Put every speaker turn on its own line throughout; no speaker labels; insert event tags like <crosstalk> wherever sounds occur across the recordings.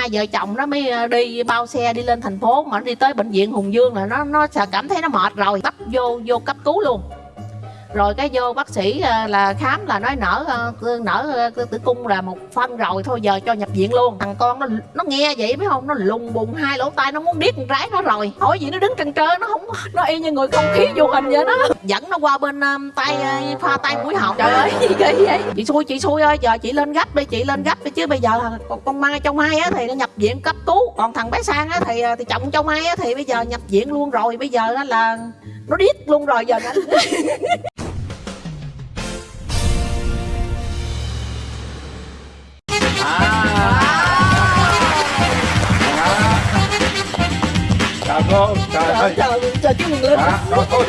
hai vợ chồng nó mới ờ, đi bao xe đi lên thành phố mà nó đi tới bệnh viện hùng dương là nó nó cảm thấy nó mệt rồi bắt vô vô cấp cứu luôn rồi cái vô bác sĩ ờ, là khám là nói nở ờ, nở ờ, tử cung là một phân rồi thôi giờ cho nhập viện luôn. Thằng con nó nó nghe vậy phải không? Nó lùng bùng hai lỗ tai nó muốn điếc con rái nó rồi. Hỏi gì nó đứng trần trơ nó không nó y như người không khí vô hình vậy đó. Dẫn nó qua bên um, tay pha tay mũi họng. Trời ơi <laughs> gì kỳ vậy? Chị xui chị xui ơi giờ chị lên gấp đi chị lên gấp đi chứ bây giờ là con, mai trong mai á thì nó nhập viện cấp cứu. Còn thằng bé sang á thì thì chồng trong mai á thì bây giờ nhập viện luôn rồi. Bây giờ á là nó điếc luôn rồi giờ nó <laughs>
cô trời ơi.
chờ chờ chú Quyền Linh
thôi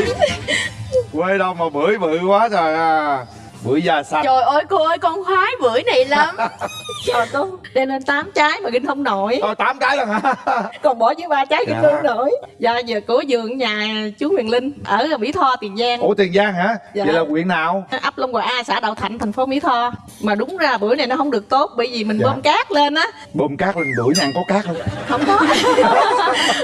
quê đâu mà bưởi bự quá trời à. Bưởi da xanh
Trời ơi cô ơi con khoái bưởi này lắm. <laughs>
Trời cô đem lên 8 trái mà kinh không nổi.
Thôi tám cái lần hả? <laughs>
Còn bỏ với ba trái kinh
Dạ.
không nổi. Dạ giờ của vườn nhà chú Huyền Linh Ở Mỹ Tho Tiền Giang.
Ủa tiền giang hả?
Dạ.
vậy là huyện nào?
Ấp Long Hòa A xã Đạo Thạnh thành phố Mỹ Tho. Mà đúng ra bữa này nó không được tốt bởi vì mình
Dạ.
bơm cát lên á
bơm cát lên bưởi nhà ăn có cát không?
Không có. <laughs>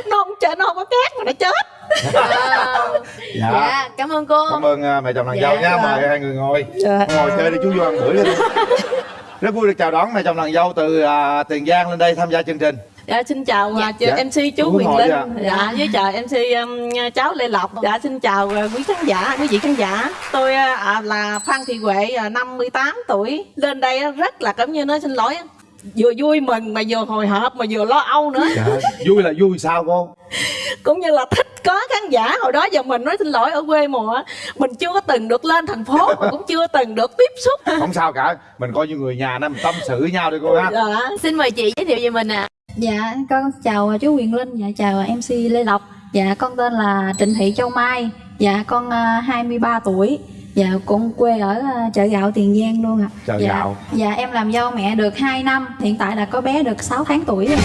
Nó không chết nó không có cát mà nó chết. <laughs>
Dạ,
Dạ cảm ơn cô.
Cảm ơn à, mẹ chồng nàng
Dạ,
dâu nha.
dạ.
mời hai người ngồi.
Dạ.
ngồi chơi đi chú vô ăn bưởi đi. <laughs> Rất vui được chào đón mẹ chồng nàng dâu từ à, tiền giang lên đây tham gia chương trình.
Dạ xin chào dạ.
Dạ.
MC chú
hỏi
Linh.
dạ.
dạ với chào MC um, cháu Lê Lộc. Dạ xin chào uh, quý khán giả quý vị khán giả. Tôi uh, à, là Phan Thị Huệ uh, 58 tuổi. Lên đây uh, rất là cảm như nói xin lỗi vừa vui mừng mà vừa hồi hộp mà vừa lo âu nữa
dạ. vui là vui sao cô <laughs>
cũng như là thích có khán giả hồi đó giờ mình nói xin lỗi ở quê mùa á, mình chưa có từng được lên thành phố mà cũng chưa từng được tiếp xúc <laughs>
không sao cả mình coi như người nhà nên mình tâm sự với nhau đi cô ha
dạ.
Xin mời chị giới thiệu về mình ạ
Dạ, con chào chú Quyền Linh, dạ chào MC Lê Lộc. Dạ, con tên là Trịnh Thị Châu Mai. Dạ, con à, 23 tuổi. Dạ, con quê ở à, chợ gạo Tiền Giang luôn ạ.
Chợ
dạ,
gạo.
Dạ, em làm dâu mẹ được 2 năm. Hiện tại là có bé được 6 tháng tuổi rồi.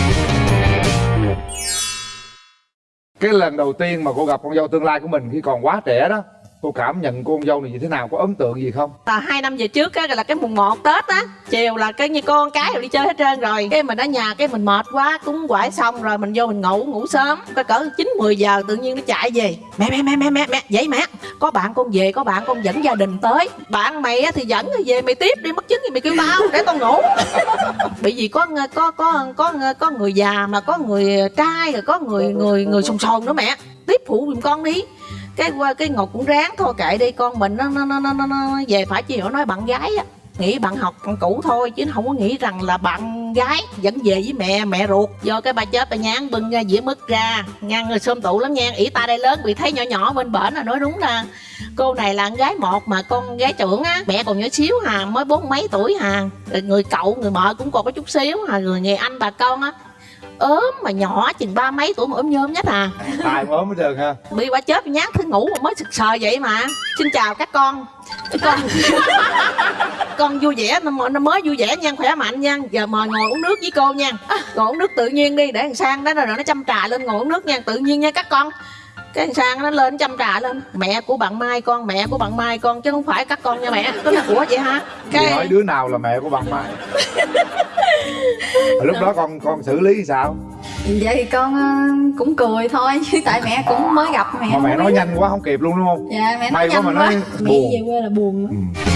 cái lần đầu tiên mà cô gặp con dâu tương lai của mình khi còn quá trẻ đó cô cảm nhận cô con dâu này như thế nào? Có ấn tượng gì không?
Là hai năm về trước á, là cái mùng 1 tết á, chiều là cái như con cái rồi đi chơi hết trơn rồi. Cái mình ở nhà, cái mình mệt quá, cúng quải xong rồi mình vô mình ngủ ngủ sớm. Cái cỡ chín 10 giờ tự nhiên nó chạy về. Mẹ mẹ mẹ mẹ mẹ mẹ vậy mẹ. Có bạn con về, có bạn con dẫn gia đình tới. Bạn mày á thì dẫn về mày tiếp đi, mất chứng thì mày kêu tao, để tao ngủ. <laughs> Bởi vì có có có có có người già mà có người trai, rồi có người người người sồn sồn nữa mẹ. Tiếp phụ giùm con đi cái qua cái ngọc cũng ráng thôi kệ đi con mình nó nó nó nó, nó, nó về phải chịu nói bạn gái á nghĩ bạn học bạn cũ thôi chứ không có nghĩ rằng là bạn gái vẫn về với mẹ mẹ ruột. Do cái bà chết bà nhán bưng ra dĩa mứt ra ngang người xôm tụ lắm nha. Ỷ ta đây lớn bị thấy nhỏ nhỏ bên bển là nói đúng nè cô này là con gái một mà con gái trưởng á mẹ còn nhỏ xíu hà mới bốn mấy tuổi hà. Người cậu người mợ cũng còn có chút xíu hà người người anh bà con á ốm mà nhỏ chừng ba mấy tuổi mà ốm nhôm nhất à.
Ai ốm hết trơn ha
bị quả chết nhát thứ ngủ mà mới sực sờ vậy mà. Xin chào các con. Con <laughs> con vui vẻ nó mới vui vẻ nha khỏe mạnh nha. Giờ mời ngồi uống nước với cô nha. Ngồi uống nước tự nhiên đi để thằng sang đó rồi nó chăm trà lên ngồi uống nước nha tự nhiên nha các con. Cái thằng sang nó lên chăm trà lên. Mẹ của bạn mai con mẹ của bạn mai con chứ không phải các con nha mẹ. Có là của vậy hả
Chị hỏi
cái
đứa nào là mẹ của bạn mai <laughs> lúc đó con con xử lý sao
Vậy thì con ờ, cũng cười thôi chứ tại mẹ cũng mới gặp mẹ.
mà mẹ nói nhanh quá không kịp luôn đúng không
Dạ, mẹ
May
nói
quá
nhanh
mà
quá.
nói
Mẹ
buồn.
về quê là buồn.
ừ.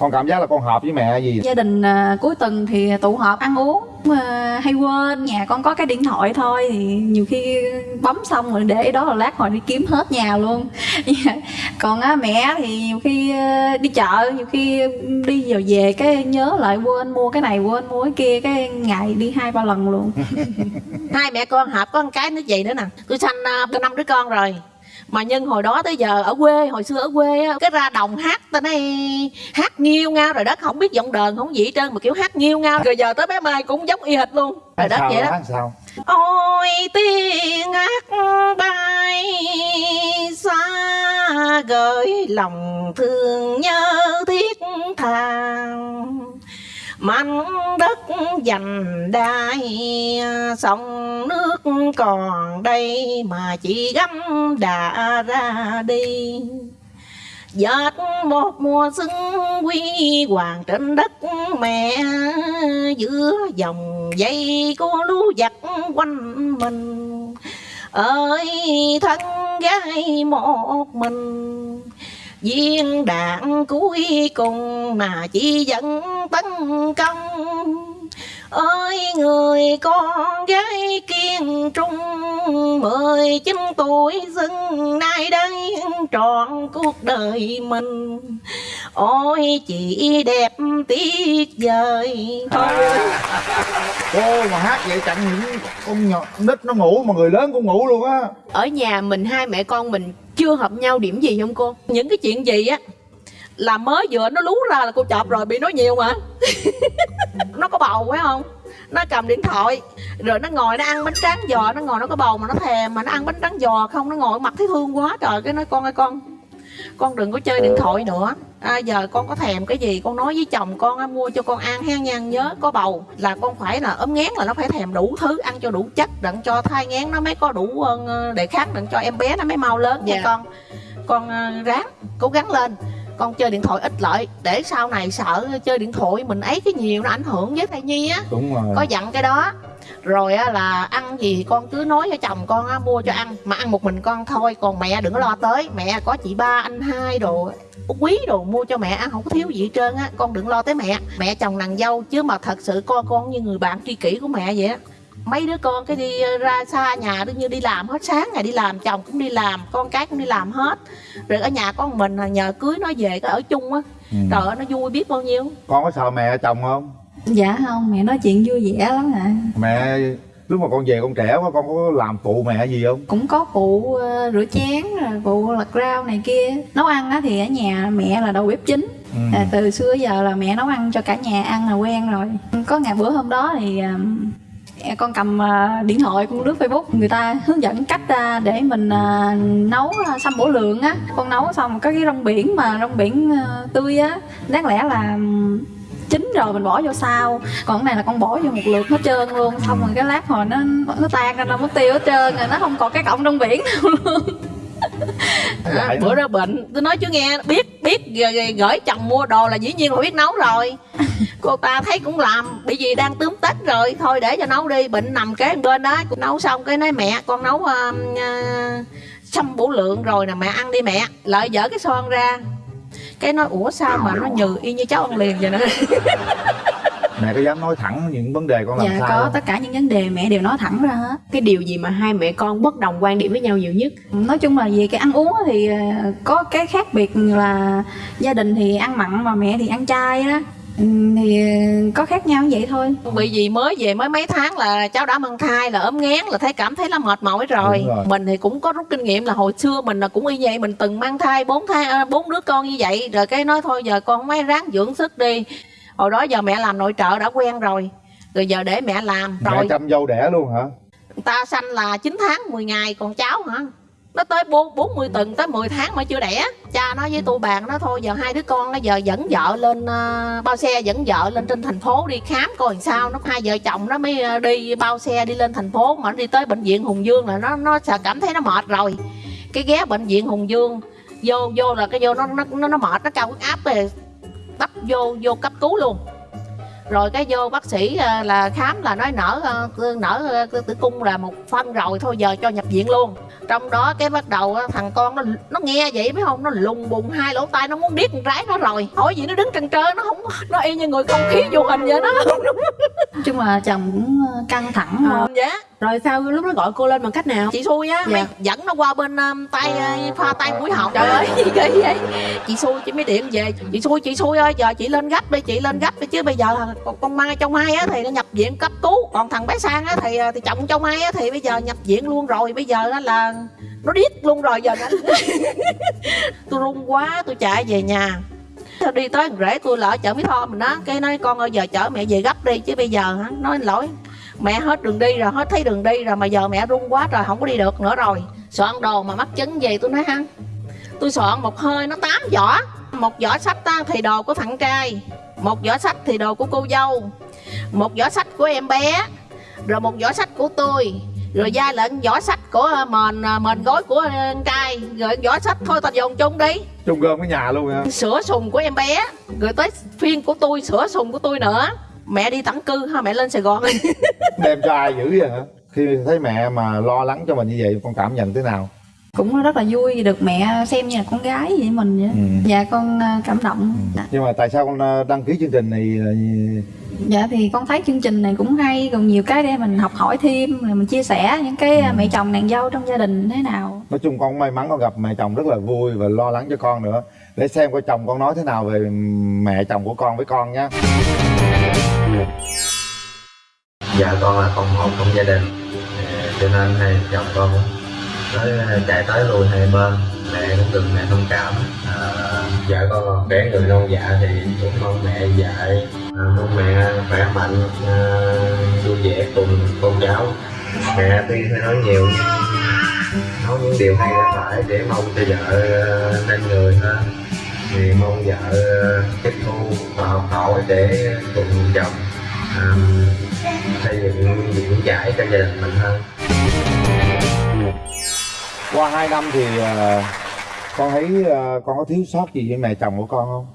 Con cảm giác là con hợp với mẹ gì?
Gia đình à, cuối tuần thì tụ họp ăn uống mà hay quên nhà con có cái điện thoại thôi thì nhiều khi bấm xong rồi để đó là lát hồi đi kiếm hết nhà luôn. <laughs> Còn á mẹ thì nhiều khi ờ, đi chợ nhiều khi đi vào về cái nhớ lại quên mua cái này quên mua cái kia cái ngày đi hai ba lần luôn. <laughs>
Hai mẹ con hợp có con cái nó vậy nữa nè. Tôi sanh uh, năm đứa con rồi mà nhân hồi đó tới giờ ở quê hồi xưa ở quê á cái ra đồng hát ta nói hát nghiêu ngao rồi đất không biết giọng đờn không gì hết trơn mà kiểu hát nghiêu ngao. Rồi giờ tới bé mai cũng giống y hệt luôn. Rồi đất vậy đó.
hát sao?
Ôi tiếng hát bay xa gửi lòng thương nhớ thiết tha mảnh đất dành đai sông nước còn đây mà chỉ gắm đã ra đi. Dệt một mùa xuân quy hoàng trên đất mẹ, giữa dòng dây của lũ giặc quanh mình. Ơi, thân gái một mình viên đạn cuối cùng mà chỉ dẫn tấn công ơi người con gái kiên trung mười chín tuổi dưng nay đây trọn cuộc đời mình. Ôi chị đẹp tuyệt vời. Thôi
cô mà hát vậy chẳng những con nhỏ nít nó ngủ mà người lớn cũng ngủ luôn á.
Ở nhà mình hai mẹ con mình chưa hợp nhau điểm gì không cô?
những cái chuyện gì á là mới vừa nó lú ra là cô chọp rồi bị nói nhiều mà <laughs> nó có bầu phải không? Nó cầm điện thoại rồi nó ngồi nó ăn bánh tráng giò nó ngồi nó có bầu mà nó thèm mà nó ăn bánh tráng giò không? Nó ngồi mặt thấy thương quá trời cái nói con ơi con con đừng có chơi điện thoại nữa. À, giờ con có thèm cái gì con nói với chồng con á, mua cho con ăn ha nha nhớ có bầu. Là con phải là ốm ngán là nó phải thèm đủ thứ ăn cho đủ chất đặng cho thai ngán nó mới có đủ đề kháng đặng cho em bé nó mới mau lớn nha
Dạ.
con. Con ờ, ráng cố gắng lên con chơi điện thoại ít lại để sau này sợ chơi điện thoại mình ấy cái nhiều nó ảnh hưởng với thai nhi á.
Đúng rồi.
Có dặn cái đó. Rồi á, là ăn gì con cứ nói với chồng con á, mua cho ăn mà ăn một mình con thôi còn mẹ đừng có lo tới. Mẹ có chị ba anh hai đồ quý đồ mua cho mẹ ăn không có thiếu gì hết trơn á con đừng lo tới mẹ. Mẹ chồng nàng dâu chứ mà thật sự con con như người bạn tri kỷ của mẹ vậy á mấy đứa con cái đi ra xa nhà đương như đi làm hết sáng ngày đi làm chồng cũng đi làm con cái cũng đi làm hết. Rồi ở nhà con mình nhờ cưới nó về cái ở chung á.
Ừ.
trời ơi nó vui biết bao nhiêu.
Con có sợ mẹ chồng không?
Dạ không mẹ nói chuyện vui vẻ lắm ạ.
Mẹ lúc mà con về con trẻ quá con có làm phụ mẹ gì không?
Cũng có phụ ờ, rửa chén rồi phụ lặt rau này kia. Nấu ăn á thì ở nhà mẹ là đầu bếp chính.
Ừ.
à, từ xưa giờ là mẹ nấu ăn cho cả nhà ăn là quen rồi. Có ngày bữa hôm đó thì con cầm à, điện thoại con lướt facebook người ta hướng dẫn cách à, để mình à, nấu à, sâm bổ lượng á. Con nấu xong có cái rong biển mà rong biển tươi á. Đáng lẽ là chín rồi mình bỏ vô sau. Còn cái này là con bỏ vô một lượt hết trơn luôn xong rồi cái lát hồi nó nó tan ra nó mất tiêu hết trơn rồi nó không còn cái cọng rong biển đâu luôn. <laughs>
À,
Dạy
bữa đó bệnh. Tôi nói chú nghe biết biết gửi chồng mua đồ là dĩ nhiên là biết nấu rồi. <laughs> Cô ta thấy cũng làm bị gì đang tươm tất rồi. Thôi để cho nấu đi bệnh nằm kế bên đó. Cũng nấu xong cái nói mẹ con nấu uh, uh, xăm bổ lượng rồi nè mẹ ăn đi mẹ. Lợi dở cái son ra. Cái nói ủa sao mà nó nhừ y như cháu ăn liền vậy nè <laughs>
mẹ có dám nói thẳng những vấn đề con làm
dạ
sao
có
không?
tất cả những vấn đề mẹ đều nói thẳng ra hết
Cái điều gì mà hai mẹ con bất đồng quan điểm với nhau nhiều nhất?
nói chung là về cái ăn uống á thì ờ, có cái khác biệt là gia đình thì ăn mặn mà mẹ thì ăn chay đó Ừ, thì ờ, có khác nhau vậy thôi
bị gì mới về mới mấy tháng là cháu đã mang thai là ốm ngán là thấy cảm thấy là mệt mỏi rồi.
Rồi.
mình thì cũng có rút kinh nghiệm là hồi xưa mình là cũng y vậy mình từng mang thai bốn thai à, bốn đứa con như vậy rồi cái nói thôi giờ con mấy ráng dưỡng sức đi hồi đó giờ mẹ làm nội trợ đã quen rồi. Rồi giờ để mẹ làm
mẹ
rồi.
chăm dâu đẻ luôn hả?
Người ta sanh là 9 tháng 10 ngày còn cháu hả? Nó tới bốn bốn mươi tuần tới 10 tháng mà chưa đẻ. Cha nói với tôi bạn nó thôi giờ hai đứa con nó giờ dẫn vợ lên ờ, bao xe dẫn vợ lên trên thành phố đi khám coi làm sao. Nó hai vợ chồng nó mới ờ, đi bao xe đi lên thành phố. Mà nó đi tới bệnh viện hùng dương là nó nó sợ cảm thấy nó mệt rồi. Cái ghé bệnh viện hùng dương vô vô là cái vô nó nó nó, nó mệt nó cao huyết áp. Rồi tấp vô vô cấp cứu luôn rồi cái vô bác sĩ ờ, là khám là nói nở ờ, nở ờ, tử cung là một phân rồi thôi giờ cho nhập viện luôn. Trong đó cái bắt đầu thằng con nó nó nghe vậy phải không? Nó lùng bùng hai lỗ tai nó muốn điếc con rái nó rồi. Hỏi gì nó đứng trần trơ nó không nó y như người không khí vô hình vậy đó.
Nói chung là chồng cũng căng thẳng
Ờ, dạ.
Rồi sao lúc đó gọi cô lên bằng cách nào?
chị xui á
Dạ.
dẫn nó qua bên um, tay uh, pha tay mũi họng. Trời ơi. Gì <laughs> vậy. Chị xui chị mới điện về. Chị xui chị xui ơi giờ chị lên gấp đi chị lên gấp đi chứ bây giờ con, con mai trong mai á thì nó nhập viện cấp cứu. Còn thằng bé sang á thì à, thì chồng trong mai á thì bây giờ nhập viện luôn rồi. Bây giờ á là nó điếc luôn rồi giờ nó <laughs> tôi run quá tôi chạy về nhà. Tôi đi tới rễ tôi lỡ chở Mỹ Tho mình đó cái nói con ơi giờ chở mẹ về gấp đi. Chứ bây giờ hả nói lỗi. Mẹ hết đường đi rồi hết thấy đường đi rồi mà giờ mẹ run quá rồi không có đi được nữa rồi. Soạn đồ mà mắc chứng gì tôi nói hăng tôi soạn một hơi nó tám giỏ một giỏ sách ta thì đồ của thằng trai một giỏ sách thì đồ của cô dâu một giỏ sách của em bé rồi một giỏ sách của tôi rồi gia lệnh giỏ sách của ờ, mền ờ, mền gối của ờ, anh trai. Rồi giỏ sách thôi ta dồn chung đi.
Chung gom cái nhà luôn hả?
Sữa sùng của em bé rồi tới phiên của tôi sữa sùng của tôi nữa. Mẹ đi tản cư ha mẹ lên sài gòn
đem cho ai dữ vậy hả? Khi thấy mẹ mà lo lắng cho mình như vậy con cảm nhận thế nào
cũng rất là vui được mẹ xem như là con gái vậy mình vậy.
Ừ.
dạ con ờ, cảm động.
Nhưng mà tại sao con ờ, đăng ký chương trình này ờ,
dạ thì con thấy chương trình này cũng hay còn nhiều cái để mình học hỏi thêm rồi mình chia sẻ những cái
Ừ.
mẹ chồng nàng dâu trong gia đình thế nào.
Nói chung con may mắn con gặp mẹ chồng rất là vui và lo lắng cho con nữa. Để xem coi chồng con nói thế nào về mẹ chồng của con với con nhé
dạ con là con một trong gia đình. Ờ, cho nên hai chồng con cũng tới chạy tới lui hai bên mẹ cũng từng mẹ thông cảm. À, vợ con còn người non dạ thì cũng mong mẹ dạy. À, mong mẹ khỏe mạnh à, vui vẻ cùng con cháu. Mẹ tuy phải nói nhiều nhưng nói những điều hay là phải để mong cho vợ à, nên người hơn thì mong vợ à, tiếp thu và học hỏi để cùng chồng à, xây dựng những giải cho gia đình mình hơn
qua hai năm thì ờ, con thấy ờ, con có thiếu sót gì với mẹ chồng của con không?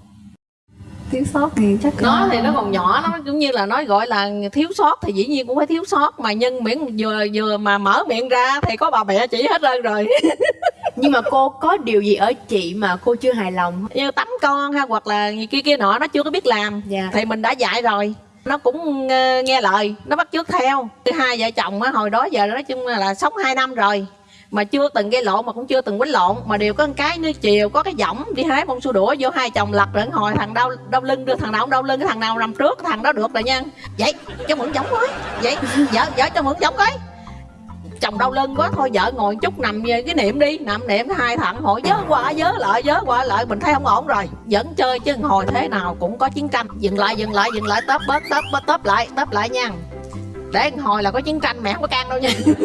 Thiếu sót thì chắc
nó thì nó còn nhỏ nó cũng như là nói gọi là thiếu sót thì dĩ nhiên cũng phải thiếu sót mà nhân miệng vừa vừa mà mở miệng ra thì có bà mẹ chỉ hết trơn rồi. <laughs>
Nhưng mà cô có điều gì ở chị mà cô chưa hài lòng?
Như tắm con ha hoặc là gì kia kia nọ nó chưa có biết làm.
Dạ.
thì mình đã dạy rồi. Nó cũng ờ, nghe lời nó bắt chước theo. Thứ hai vợ chồng á hồi đó giờ nói chung là sống hai năm rồi mà chưa từng gây lộn, mà cũng chưa từng quýnh lộn. Mà đều có một cái như chiều, có cái võng đi hái bông su đũa vô hai chồng lật rồi hồi thằng đau đau lưng, đưa thằng nào cũng đau lưng cái thằng nào nằm trước cái thằng đó được rồi nha. Vậy, cho mượn võng coi vậy, vợ vợ cho mượn võng coi chồng đau lưng quá, thôi vợ ngồi chút, nằm về cái niệm đi. Nằm niệm hai thằng, hồi nhớ qua, nhớ lại, nhớ qua lại. Mình thấy không ổn rồi. Vẫn chơi chứ hồi thế nào cũng có chiến tranh. Dừng lại dừng lại dừng lại tớp bớt tớp bớt tớp lại tớp lại nha để hồi là có chiến tranh mẹ không có can đâu nha. <laughs>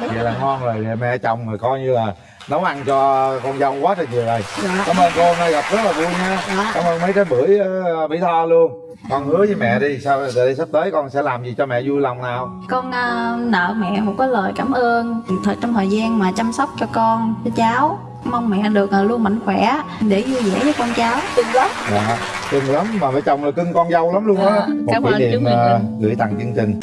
Vậy là ngon rồi mẹ chồng rồi coi như là nấu ăn cho con dâu quá trời nhiều rồi. Cảm ơn cô hôm nay gặp rất là vui nha.
Dạ.
cảm ơn mấy trái bưởi uh, mỹ tho luôn. Con hứa với mẹ đi sao đây sắp tới con sẽ làm gì cho mẹ vui lòng nào?
Con ờ, nợ mẹ một cái lời cảm ơn. Thời trong thời gian mà chăm sóc cho con cho cháu mong mẹ được ờ, luôn mạnh khỏe để vui vẻ với con cháu.
Đừng lắm.
Dạ cưng lắm mà mẹ chồng là cưng con dâu lắm luôn á.
Dạ,
một
cảm ơn chú
niệm
Nguyễn
ờ,
Linh.
gửi tặng chương trình